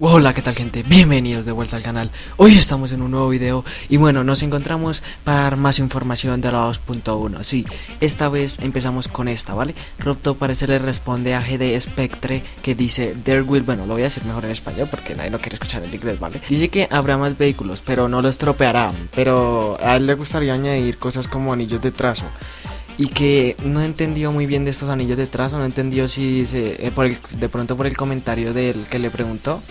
Hola, ¿qué tal gente? Bienvenidos de vuelta al canal. Hoy estamos en un nuevo video y bueno, nos encontramos para dar más información de la 2.1. Sí, esta vez empezamos con esta, ¿vale? Robto parece le responde a GD Spectre que dice There will, bueno, lo voy a decir mejor en español porque nadie lo quiere escuchar en inglés, ¿vale? Dice que habrá más vehículos, pero no los tropeará, pero a él le gustaría añadir cosas como anillos de trazo y que no entendió muy bien de estos anillos de trazo, no entendió si se, eh, por de pronto por el comentario del que le preguntó,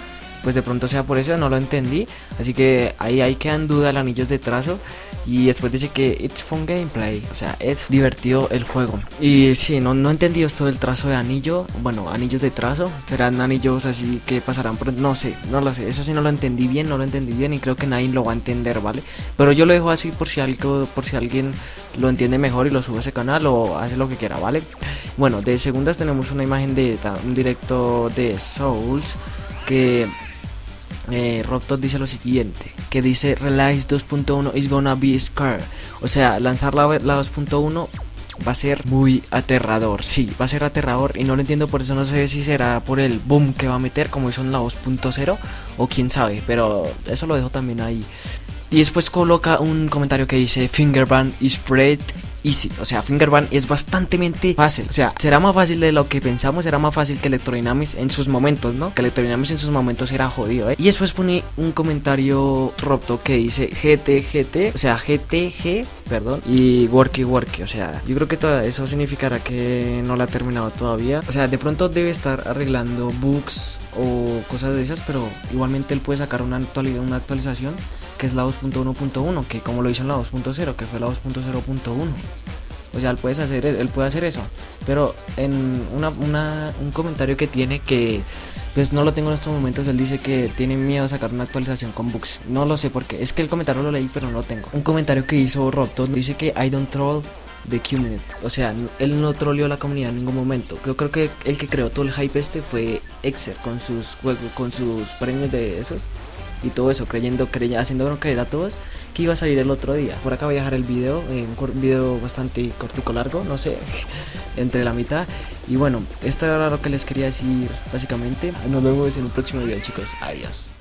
pues de pronto sea por eso, no lo entendí, así que ahí hay que en duda el anillos de trazo y después dice que it's fun gameplay, o sea, es divertido el juego. Y sí, no, no entendí esto del trazo de anillo, bueno, anillos de trazo, serán anillos así que pasarán por... No sé, no lo sé, eso sí no lo entendí bien, no lo entendí bien y creo que nadie lo va a entender, ¿vale? Pero yo lo dejo así por si, algo, por si alguien lo entiende mejor y lo sube a ese canal o hace lo que quiera, ¿vale? Bueno, de segundas tenemos una imagen de un directo de Souls que eh, dice lo siguiente, que dice Relax 2.1 is gonna be scary. O sea, lanzar la, la 2.1 va a ser muy aterrador, sí, va a ser aterrador y no lo entiendo por eso no sé si será por el boom que va a meter como hizo en la 2.0 o quién sabe, pero eso lo dejo también ahí. Y después coloca un comentario que dice Fingerband is great easy. O sea, Fingerban es bastante fácil. O sea, será más fácil de lo que pensamos, será más fácil que Electrodynamics en sus momentos, ¿no? Que Electrodynamics en sus momentos era jodido, ¿eh? Y después pone un comentario roto que dice GTGT, o sea, GTG, perdón, y Worky Worky. O sea, yo creo que todo eso significará que no la ha terminado todavía. O sea, de pronto debe estar arreglando bugs o cosas de esas, pero igualmente él puede sacar una, una actualización que es la 2.1.1, que como lo hizo en la 2.0, que fue la 2.0.1. O sea, él puede, hacer, él puede hacer eso. Pero en un comentario que tiene que pues no lo tengo en estos momentos, él dice que tiene miedo a sacar una actualización con bugs. No lo sé porque es que el comentario lo leí pero no lo tengo. Un comentario que hizo Robton dice que I don't troll the community. O sea, él no troleó la comunidad en ningún momento. Yo creo que el que creó todo el hype este fue Exer con sus con sus premios de esos y todo eso, creyendo, creyendo haciendo creer a todos que iba a salir el otro día. Por acá voy a dejar el video, eh, un video bastante cortico largo, no sé, entre la mitad. Y bueno, esto era lo que les quería decir básicamente. Nos vemos en un próximo video chicos, adiós.